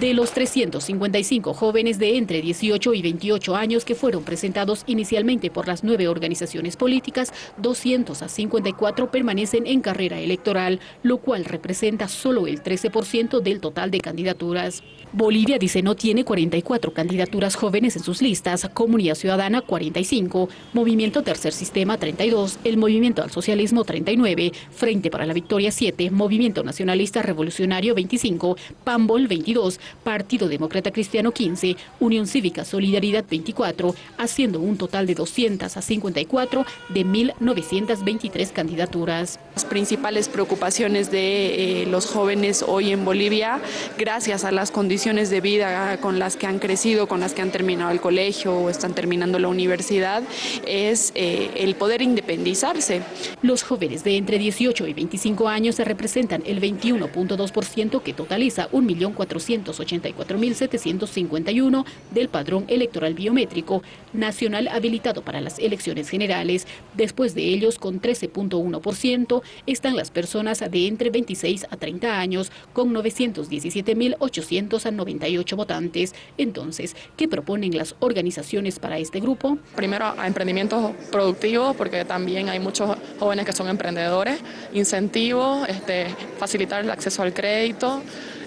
De los 355 jóvenes de entre 18 y 28 años que fueron presentados inicialmente por las nueve organizaciones políticas, 254 permanecen en carrera electoral, lo cual representa solo el 13% del total de candidaturas. Bolivia dice no tiene 44 candidaturas jóvenes en sus listas, Comunidad Ciudadana 45, Movimiento Tercer Sistema 32, el Movimiento al Socialismo 39, Frente para la Victoria 7, Movimiento Nacionalista Revolucionario 25, PAMBOL 22, Partido Demócrata Cristiano 15, Unión Cívica Solidaridad 24, haciendo un total de 254 de 1.923 candidaturas. Las principales preocupaciones de eh, los jóvenes hoy en Bolivia, gracias a las condiciones de vida con las que han crecido, con las que han terminado el colegio o están terminando la universidad, es eh, el poder independizarse. Los jóvenes de entre 18 y 25 años se representan el 21.2% que totaliza 1.400.000 84.751 del padrón electoral biométrico nacional habilitado para las elecciones generales. Después de ellos, con 13.1%, están las personas de entre 26 a 30 años, con 917.898 votantes. Entonces, ¿qué proponen las organizaciones para este grupo? Primero, a emprendimientos productivos, porque también hay muchos jóvenes que son emprendedores, incentivos, este, facilitar el acceso al crédito,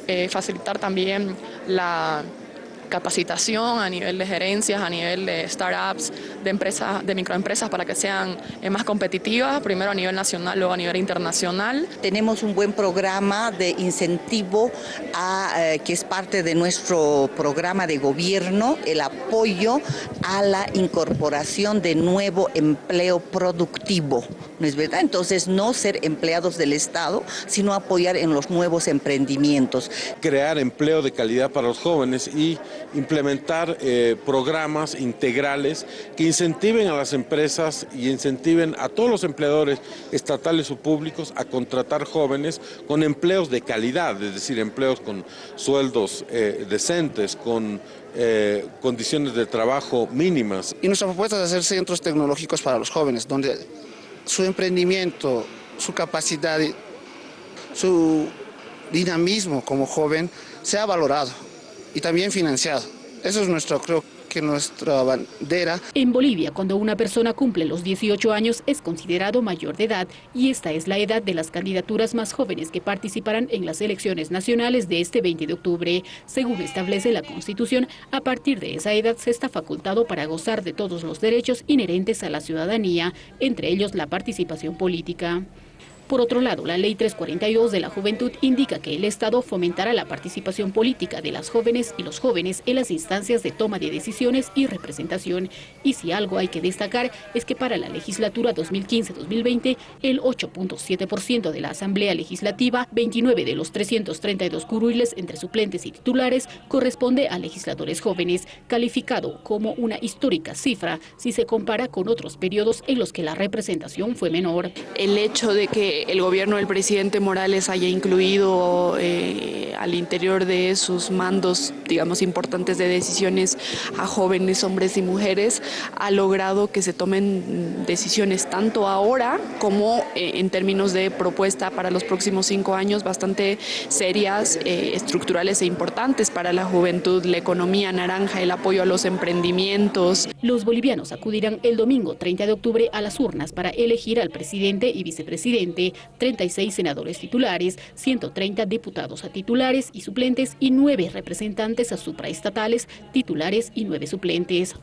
eh, facilitar también la capacitación a nivel de gerencias, a nivel de startups, de empresas, de microempresas para que sean eh, más competitivas, primero a nivel nacional, luego a nivel internacional. Tenemos un buen programa de incentivo a, eh, que es parte de nuestro programa de gobierno, el apoyo a la incorporación de nuevo empleo productivo. ¿No es verdad? Entonces, no ser empleados del Estado, sino apoyar en los nuevos emprendimientos. Crear empleo de calidad para los jóvenes y implementar eh, programas integrales que incentiven a las empresas y incentiven a todos los empleadores estatales o públicos a contratar jóvenes con empleos de calidad, es decir, empleos con sueldos eh, decentes, con eh, condiciones de trabajo mínimas. Y nuestra propuesta es hacer centros tecnológicos para los jóvenes, donde su emprendimiento, su capacidad, su dinamismo como joven sea valorado y también financiado. Eso es nuestro, creo que nuestra bandera. En Bolivia, cuando una persona cumple los 18 años, es considerado mayor de edad y esta es la edad de las candidaturas más jóvenes que participarán en las elecciones nacionales de este 20 de octubre. Según establece la Constitución, a partir de esa edad se está facultado para gozar de todos los derechos inherentes a la ciudadanía, entre ellos la participación política. Por otro lado, la Ley 342 de la Juventud indica que el Estado fomentará la participación política de las jóvenes y los jóvenes en las instancias de toma de decisiones y representación. Y si algo hay que destacar es que para la legislatura 2015-2020, el 8.7% de la Asamblea Legislativa, 29 de los 332 curules entre suplentes y titulares, corresponde a legisladores jóvenes, calificado como una histórica cifra si se compara con otros periodos en los que la representación fue menor. El hecho de que el gobierno del presidente Morales haya incluido eh, al interior de sus mandos, digamos, importantes de decisiones a jóvenes, hombres y mujeres, ha logrado que se tomen decisiones tanto ahora como eh, en términos de propuesta para los próximos cinco años bastante serias, eh, estructurales e importantes para la juventud, la economía naranja, el apoyo a los emprendimientos. Los bolivianos acudirán el domingo 30 de octubre a las urnas para elegir al presidente y vicepresidente 36 senadores titulares, 130 diputados a titulares y suplentes y 9 representantes a supraestatales, titulares y 9 suplentes.